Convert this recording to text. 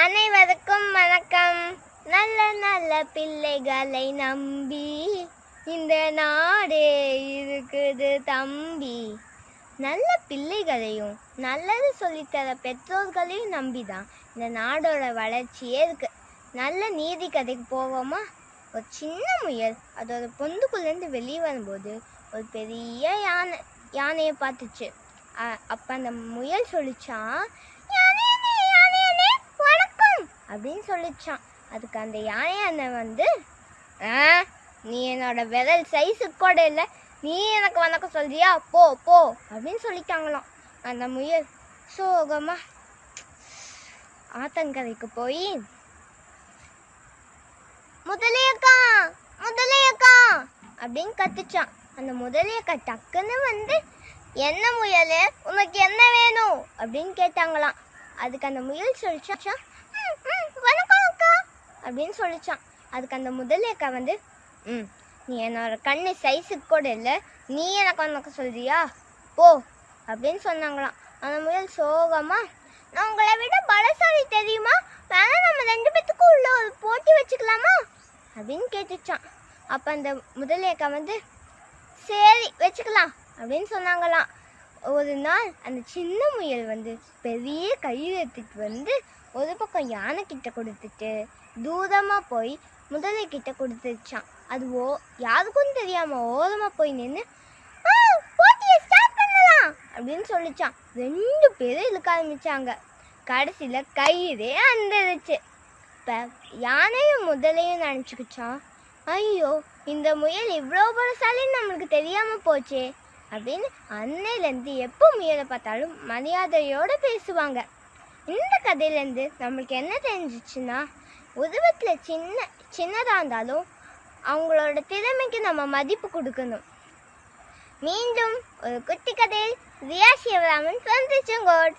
அனைவருக்கும் வணக்கம். நல்ல நல்ல பிள்ளைகளை நம்பி இந்த நாடே இருக்குது தம்பி. நல்ல பிள்ளைகளையும் நல்லது சொல்லித்தர பெற்றோர்களையும் நம்பி தான் இந்த நாடோட வளர்ச்சியே இருக்கு. நல்ல நீதி கதைக்கு போவோமா? ஒரு சின்ன முயல் அதோட பொந்துக்குள்ளேருந்து வெளியே வரும்போது ஒரு பெரிய யானை யானையை பார்த்துச்சு. அப்போ அந்த முயல் சொல்லிச்சான் அப்படின்னு சொல்லிச்சான். அதுக்கு அந்த யானை அண்ணன் வந்து "ஆ, நீ என்னோட விரல் சைஸுக்கு கூட இல்லை. நீ எனக்கு வணக்கம் சொல்றியா? போ போ அப்படின்னு சொல்லிட்டாங்களாம். அந்த முயல் சோகமா ஆத்தங்கரைக்கு போய் முதலையக்கா முதலையக்கா அப்படின்னு கத்துச்சான். அந்த முதலையக்கா டக்குன்னு வந்து என்ன முயல்? உனக்கு என்ன வேணும்? அப்படின்னு கேட்டாங்களாம். அதுக்கு அந்த முயல் சொல்லிச்சான் "ம், ம், வணக்கம் அக்கா அப்படின்னு சொல்லிச்சான். அதுக்கு அந்த முதலையக்கா வந்து ம் நீ என்னோட கண்ணு சைஸுக்கு கூட இல்லை. நீ எனக்கு உனக்கு சொல்றியா? போ அப்படின்னு சொன்னாங்களாம். அந்த முயல் சோகமா நான் உங்களை விட பலசாலி தெரியுமா? வேணா நம்ம ரெண்டு பேத்துக்கும் உள்ள ஒரு போட்டி வச்சுக்கலாமா? அப்படின்னு கேட்டுச்சான். அப்போ அந்த முதலையக்கா வந்து சரி வச்சுக்கலாம் அப்படின்னு சொன்னாங்களாம். ஒரு நாள் அந்த சின்ன முயல் வந்து பெரிய கையெழுத்துட்டு எடுத்துட்டு வந்து ஒரு பக்கம் யானை கிட்ட கொடுத்துட்டு தூரமா போய் முதலை கிட்ட கொடுத்துச்சான் அது ஓ யாருக்கும் தெரியாம ஓரமா போய் நின்று போட்டியை ஸ்டார்ட் பண்ணலாம் அப்படின்னு சொல்லிச்சான். ரெண்டு பேரும் இழுக்க ஆரம்பிச்சாங்க. கடைசியில கயிறே அந்தருச்சு இப்போ யானையும் முதலையும் நினச்சிக்கிச்சான்? ஐயோ இந்த முயல் இவ்வளோ பலசாலின்னு நம்மளுக்கு தெரியாமல் போச்சே. அப்படின்னு அன்னையிலேருந்து எப்போ முயலை பார்த்தாலும் மரியாதையோடு பேசுவாங்க. இந்த கதையிலேருந்து நம்மளுக்கு என்ன தெரிஞ்சிச்சுன்னா உருவத்தில் சின்ன சின்னதாக இருந்தாலும் அவங்களோட திறமைக்கு நம்ம மதிப்பு கொடுக்கணும். மீண்டும் ஒரு குட்டி கதையில் ரியா சிவராமன் சந்திச்சுங்கோட்